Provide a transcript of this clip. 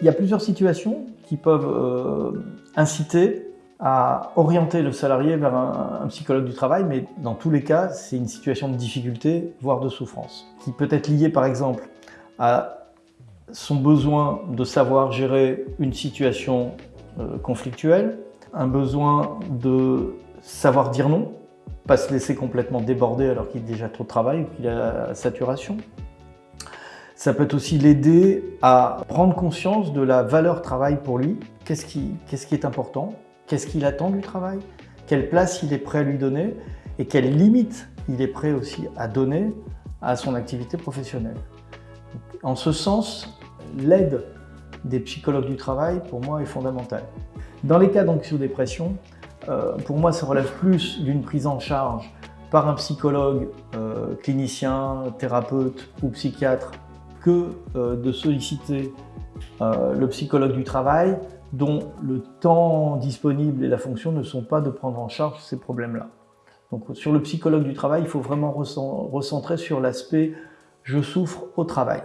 Il y a plusieurs situations qui peuvent euh, inciter à orienter le salarié vers un, psychologue du travail, mais dans tous les cas, c'est une situation de difficulté, voire de souffrance, qui peut être liée par exemple à son besoin de savoir gérer une situation euh, conflictuelle, un besoin de savoir dire non, pas se laisser complètement déborder alors qu'il a déjà trop de travail ou qu'il a saturation. Ça peut aussi l'aider à prendre conscience de la valeur travail pour lui. Qu'est-ce qui, est important? Qu'est-ce qu'il attend du travail? Quelle place il est prêt à lui donner? Et quelles limites il est prêt aussi à donner à son activité professionnelle? En ce sens, l'aide des psychologues du travail, pour moi, est fondamentale. Dans les cas d'anxio-dépression, euh, pour moi, ça relève plus d'une prise en charge par un psychologue, euh, clinicien, thérapeute ou psychiatre que euh, de solliciter le psychologue du travail dont le temps disponible et la fonction ne sont pas de prendre en charge ces problèmes-là. Donc sur le psychologue du travail, il faut vraiment recentrer sur l'aspect « je souffre au travail ».